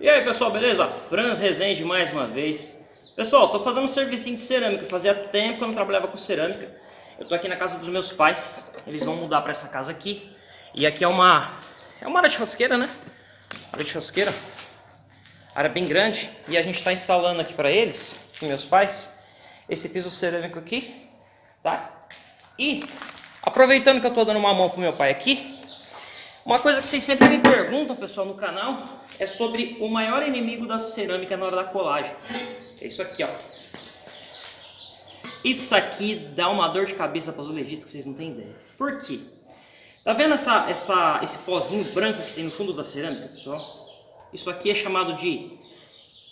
E aí pessoal, beleza? Franz Rezende mais uma vez. Pessoal, tô fazendo um serviço de cerâmica, fazia tempo que eu não trabalhava com cerâmica. Eu tô aqui na casa dos meus pais, eles vão mudar para essa casa aqui. E aqui é uma, é uma área de churrasqueira, né? Área de churrasqueira, área bem grande. E a gente tá instalando aqui para eles, meus pais, esse piso cerâmico aqui, tá? E, aproveitando que eu tô dando uma mão pro meu pai aqui, uma coisa que vocês sempre me perguntam, pessoal, no canal, é sobre o maior inimigo da cerâmica na hora da colagem. É isso aqui, ó. Isso aqui dá uma dor de cabeça para os legistas que vocês não têm ideia. Por quê? Tá vendo essa, essa, esse pozinho branco que tem no fundo da cerâmica, pessoal? Isso aqui é chamado de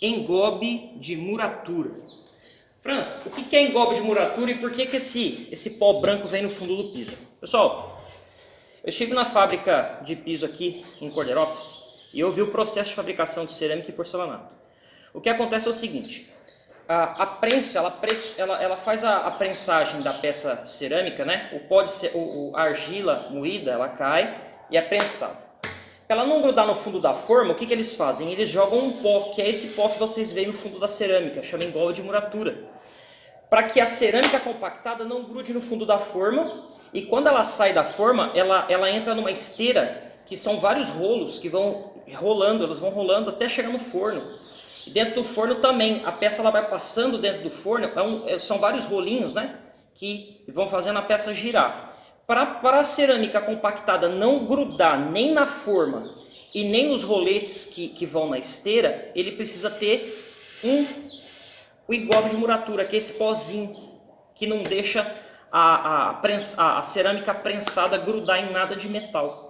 engobe de muratura. Franz, o que é engobe de muratura e por que, que esse, esse pó branco vem no fundo do piso? Pessoal, eu estive na fábrica de piso aqui em Cordeirópolis e eu vi o processo de fabricação de cerâmica e porcelanato. O que acontece é o seguinte, a, a prensa, ela, ela, ela faz a, a, prensagem da peça cerâmica, né? o pó de o, o, a argila moída, ela cai e é prensada. Para ela não grudar no fundo da forma, o que, que eles fazem? Eles jogam um pó, que é esse pó que vocês veem no fundo da cerâmica, chama engolve de muratura. Para que a cerâmica compactada não grude no fundo da forma e quando ela sai da forma, ela, ela entra numa esteira que são vários rolos que vão rolando, elas vão rolando até chegar no forno. E dentro do forno também, a peça ela vai passando dentro do forno, é um, é, são vários rolinhos né, que vão fazendo a peça girar. Para, a cerâmica compactada não grudar nem na forma e nem nos roletes que, que vão na esteira, ele precisa ter um o engobe de muratura, que é esse pozinho que não deixa a, a, prensa, a cerâmica prensada grudar em nada de metal.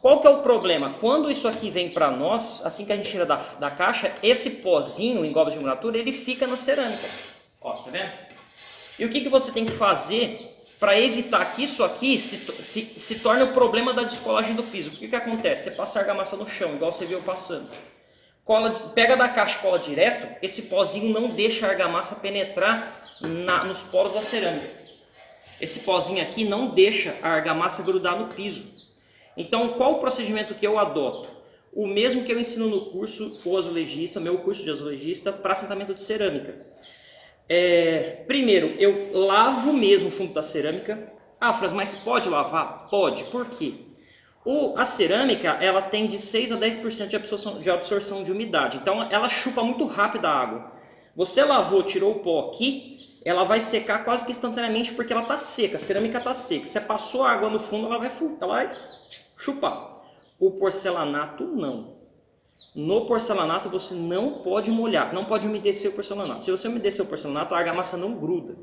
Qual que é o problema? Quando isso aqui vem para nós, assim que a gente tira da, da caixa, esse pozinho em goba de muratura, ele fica na cerâmica. Ó, tá vendo? E o que, que você tem que fazer para evitar que isso aqui se, se, se torne o problema da descolagem do piso. O que, que acontece? Você passa a argamassa no chão, igual você viu passando. Cola, pega da caixa e cola direto, esse pozinho não deixa a argamassa penetrar na, nos poros da cerâmica. Esse pozinho aqui não deixa a argamassa grudar no piso. Então, qual o procedimento que eu adoto? O mesmo que eu ensino no curso o azulejista, meu curso de azulejista, para assentamento de cerâmica. É, primeiro, eu lavo mesmo o fundo da cerâmica. Ah, Fras, mas pode lavar? Pode. Por quê? O, a cerâmica ela tem de 6 a 10% de absorção, de absorção de umidade. Então ela chupa muito rápido a água. Você lavou, tirou o pó aqui, ela vai secar quase que instantaneamente porque ela está seca, a cerâmica está seca. Você passou água no fundo, ela vai, ela vai chupar. O porcelanato não. No porcelanato você não pode molhar, não pode umedecer o porcelanato. Se você umedecer o porcelanato, a argamassa não gruda.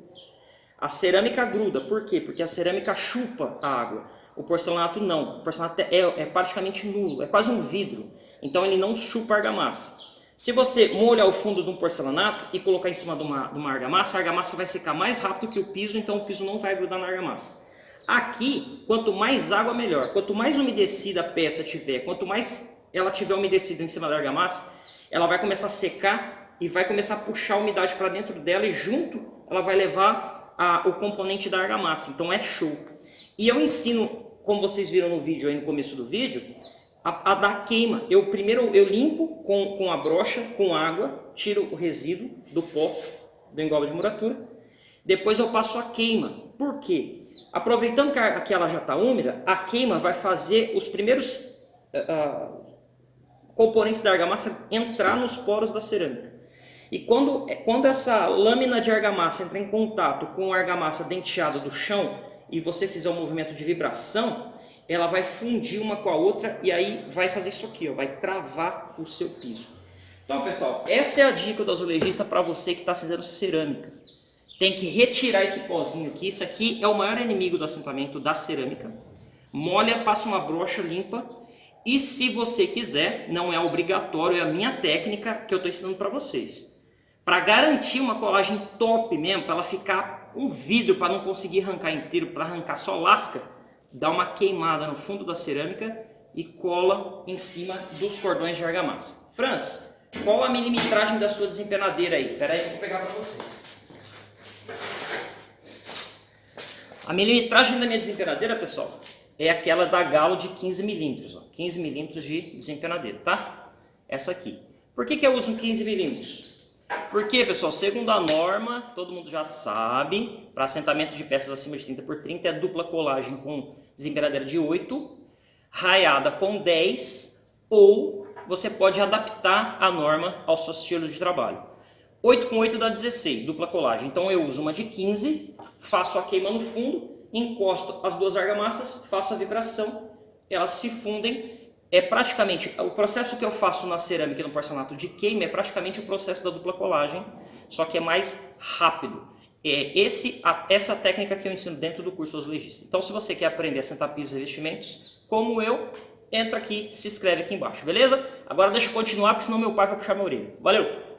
A cerâmica gruda, por quê? Porque a cerâmica chupa a água. O porcelanato não. O porcelanato é, é praticamente nulo, é quase um vidro. Então ele não chupa a argamassa. Se você molhar o fundo de um porcelanato e colocar em cima de uma, de uma argamassa, a argamassa vai secar mais rápido que o piso, então o piso não vai grudar na argamassa. Aqui, quanto mais água, melhor. Quanto mais umedecida a peça tiver, quanto mais ela tiver umedecida em cima da argamassa, ela vai começar a secar e vai começar a puxar a umidade para dentro dela e junto ela vai levar a, o componente da argamassa. Então é show. E eu ensino, como vocês viram no vídeo aí no começo do vídeo, a, a dar queima. Eu primeiro eu limpo com, com a brocha, com água, tiro o resíduo do pó do engobe de muratura. Depois eu passo a queima. Por quê? Aproveitando que, a, que ela já está úmida, a queima vai fazer os primeiros uh, componentes da argamassa entrar nos poros da cerâmica. E quando, quando essa lâmina de argamassa entra em contato com a argamassa denteada do chão e você fizer um movimento de vibração, ela vai fundir uma com a outra e aí vai fazer isso aqui, ó, vai travar o seu piso. Então, pessoal, essa é a dica do azulejista para você que está fazendo cerâmica. Tem que retirar esse pozinho aqui. Isso aqui é o maior inimigo do assentamento da cerâmica. Molha, passa uma brocha limpa e se você quiser, não é obrigatório, é a minha técnica que eu estou ensinando para vocês. Para garantir uma colagem top mesmo, para ela ficar um vidro, para não conseguir arrancar inteiro, para arrancar só lasca, dá uma queimada no fundo da cerâmica e cola em cima dos cordões de argamassa. Franz, qual a milimetragem da sua desempenadeira aí? Espera aí eu vou pegar para você. A milimetragem da minha desempenadeira, pessoal, é aquela da Galo de 15 milímetros, 15 milímetros de desempenadeira, tá? Essa aqui. Por que, que eu uso 15 milímetros? Porque, pessoal, segundo a norma, todo mundo já sabe, para assentamento de peças acima de 30 por 30 é dupla colagem com desempenadeira de 8, raiada com 10, ou você pode adaptar a norma ao seu estilo de trabalho. 8 com 8 dá 16, dupla colagem. Então eu uso uma de 15, faço a queima no fundo, encosto as duas argamassas, faço a vibração, elas se fundem é praticamente, o processo que eu faço na cerâmica e no porcelanato de queima é praticamente o processo da dupla colagem, só que é mais rápido. É esse, essa técnica que eu ensino dentro do curso dos legistas. Então se você quer aprender a sentar pisos e revestimentos, como eu, entra aqui, se inscreve aqui embaixo, beleza? Agora deixa eu continuar, porque senão meu pai vai puxar minha orelha. Valeu!